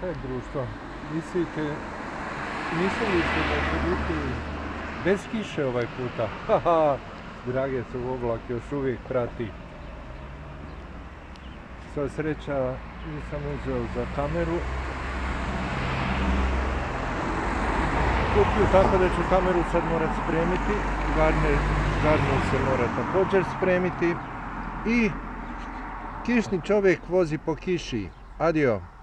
Kaj društvo? Mislite, mislili ste da će biti bez kiše ovaj puta? Haha, drage su oblak još uvijek prati. Sva sreća nisam uzeo za kameru. Kupio tako da ću kameru sad morat spremiti. Garner se mora također spremiti. I kišni čovjek vozi po kiši. Adiós.